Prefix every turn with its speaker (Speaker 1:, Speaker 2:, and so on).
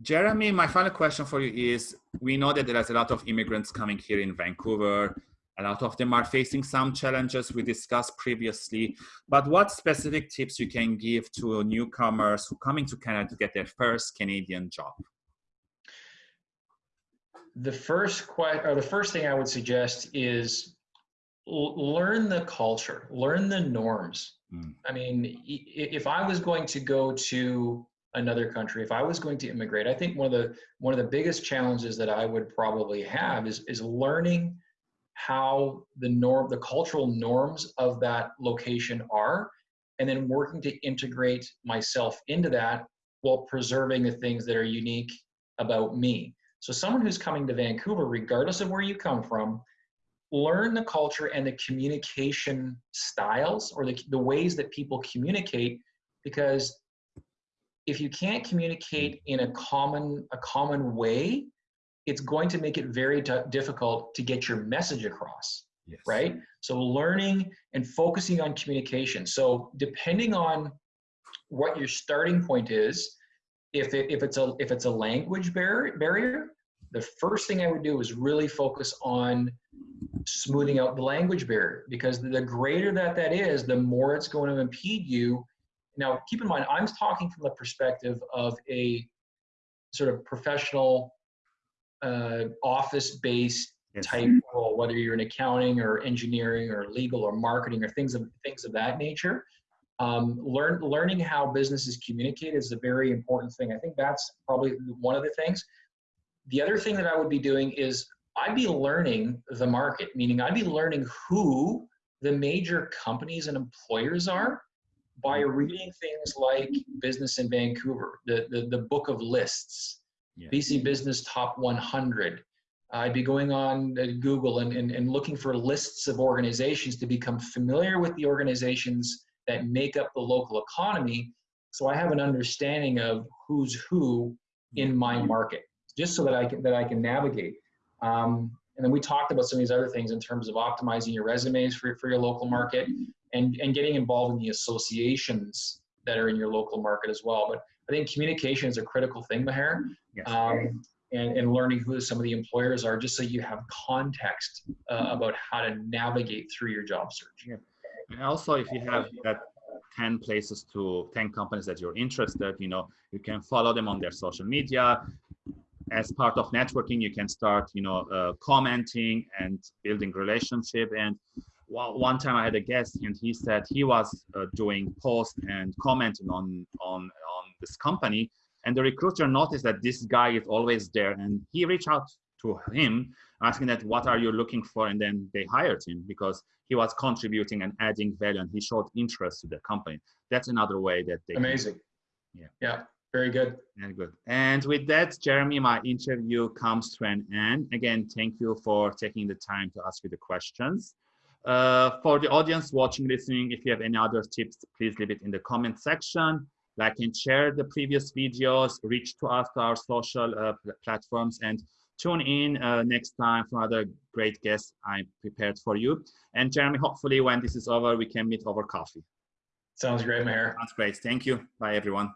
Speaker 1: Jeremy, my final question for you is, we know that there's a lot of immigrants coming here in Vancouver. A lot of them are facing some challenges we discussed previously, but what specific tips you can give to newcomers who coming to Canada to get their first Canadian job?
Speaker 2: The first or the first thing I would suggest is learn the culture, learn the norms. Mm. I mean, if I was going to go to another country, if I was going to immigrate, I think one of the one of the biggest challenges that I would probably have is is learning how the norm, the cultural norms of that location are, and then working to integrate myself into that while preserving the things that are unique about me. So someone who's coming to Vancouver, regardless of where you come from, learn the culture and the communication styles or the, the ways that people communicate because if you can't communicate in a common a common way it's going to make it very difficult to get your message across yes. right so learning and focusing on communication so depending on what your starting point is if it, if it's a if it's a language barrier barrier the first thing i would do is really focus on smoothing out the language barrier because the greater that that is, the more it's going to impede you. Now, keep in mind, I'm talking from the perspective of a sort of professional, uh, office-based yes. type role, whether you're in accounting or engineering or legal or marketing or things of things of that nature. Um, learn, learning how businesses communicate is a very important thing. I think that's probably one of the things. The other thing that I would be doing is I'd be learning the market, meaning I'd be learning who the major companies and employers are by reading things like Business in Vancouver, the, the, the book of lists, yeah. BC Business Top 100. I'd be going on Google and, and, and looking for lists of organizations to become familiar with the organizations that make up the local economy so I have an understanding of who's who in my market, just so that I can, that I can navigate. Um, and then we talked about some of these other things in terms of optimizing your resumes for, for your local market and, and getting involved in the associations that are in your local market as well. But I think communication is a critical thing, Maher. Yes. Um, and, and learning who some of the employers are just so you have context uh, about how to navigate through your job search.
Speaker 1: Yeah. And also if you have that 10 places to 10 companies that you're interested, you know, you can follow them on their social media, as part of networking, you can start, you know, uh, commenting and building relationship. And one time I had a guest and he said he was uh, doing posts and commenting on, on, on this company. And the recruiter noticed that this guy is always there and he reached out to him asking that what are you looking for? And then they hired him because he was contributing and adding value and he showed interest to the company. That's another way that they
Speaker 2: amazing. Can, yeah. Yeah very good.
Speaker 1: Very good. And with that, Jeremy, my interview comes to an end. Again, thank you for taking the time to ask me the questions. Uh, for the audience watching, listening, if you have any other tips, please leave it in the comment section. Like and share the previous videos, reach to us to our social uh, platforms, and tune in uh, next time for another great guest I prepared for you. And Jeremy, hopefully when this is over, we can meet over coffee.
Speaker 2: Sounds great, Maher.
Speaker 1: Sounds great. Thank you. Bye, everyone.